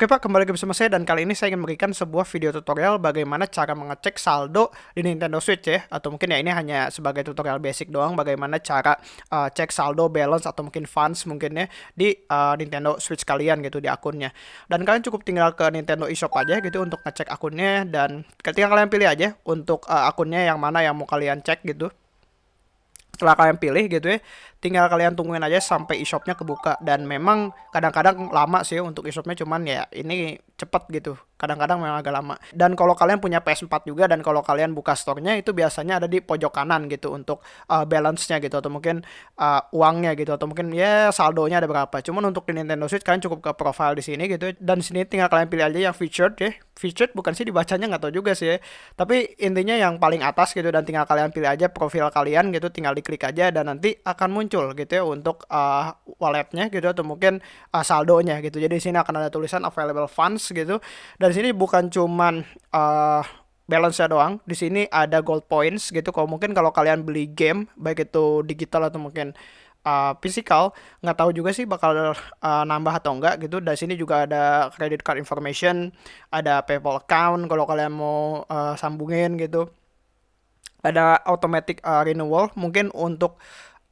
Oke Pak, kembali lagi bersama saya dan kali ini saya ingin memberikan sebuah video tutorial bagaimana cara mengecek saldo di Nintendo Switch ya atau mungkin ya ini hanya sebagai tutorial basic doang bagaimana cara uh, cek saldo, balance atau mungkin funds mungkin ya di uh, Nintendo Switch kalian gitu di akunnya. Dan kalian cukup tinggal ke Nintendo eShop aja gitu untuk ngecek akunnya dan ketika kalian pilih aja untuk uh, akunnya yang mana yang mau kalian cek gitu setelah kalian pilih gitu ya tinggal kalian tungguin aja sampai e-shopnya kebuka. Dan memang kadang-kadang lama sih untuk e-shopnya cuman ya ini cepet gitu kadang-kadang memang agak lama dan kalau kalian punya PS4 juga dan kalau kalian buka store-nya itu biasanya ada di pojok kanan gitu untuk uh, balance-nya gitu atau mungkin uh, uangnya gitu atau mungkin ya saldonya ada berapa cuman untuk di Nintendo Switch kalian cukup ke profile di sini gitu dan sini tinggal kalian pilih aja yang featured ya featured bukan sih dibacanya nggak tahu juga sih ya. tapi intinya yang paling atas gitu dan tinggal kalian pilih aja profil kalian gitu tinggal diklik aja dan nanti akan muncul gitu ya untuk uh, walletnya gitu atau mungkin uh, saldonya gitu. Jadi di sini akan ada tulisan available funds gitu. Dan di sini bukan cuman uh, balance nya doang. Di sini ada gold points gitu. Kalau mungkin kalau kalian beli game baik itu digital atau mungkin uh, physical nggak tahu juga sih bakal uh, nambah atau enggak gitu dari sini juga ada credit card information ada PayPal account kalau kalian mau uh, sambungin gitu ada automatic uh, renewal mungkin untuk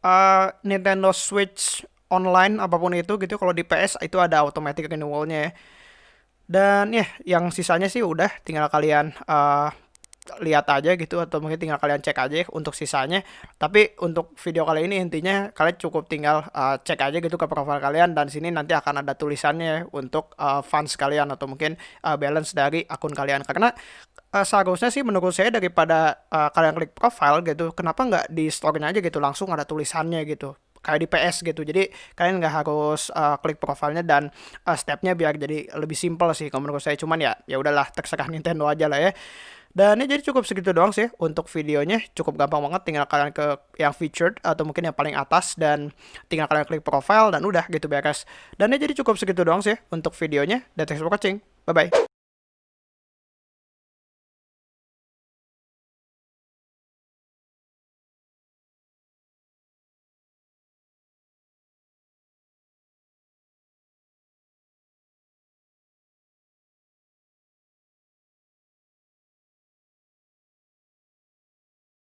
uh, Nintendo Switch online apa pun itu gitu kalau di PS itu ada automatic renewalnya ya dan ya yang sisanya sih udah tinggal kalian uh, lihat aja gitu atau mungkin tinggal kalian cek aja untuk sisanya. Tapi untuk video kali ini intinya kalian cukup tinggal uh, cek aja gitu ke profil kalian dan sini nanti akan ada tulisannya untuk uh, funds kalian atau mungkin uh, balance dari akun kalian. Karena uh, seharusnya sih menurut saya daripada uh, kalian klik profile gitu kenapa nggak di store-nya aja gitu langsung ada tulisannya gitu kayak di PS gitu. Jadi kalian nggak harus uh, klik profilnya dan uh, stepnya biar jadi lebih simpel sih kalau menurut saya. Cuman ya ya udahlah terserah Nintendo aja lah ya. Dan ini jadi cukup segitu doang sih untuk videonya. Cukup gampang banget tinggal kalian ke yang featured atau mungkin yang paling atas dan tinggal kalian klik profile dan udah gitu beres. Dan ini jadi cukup segitu doang sih untuk videonya. Dan thanks for watching. Bye bye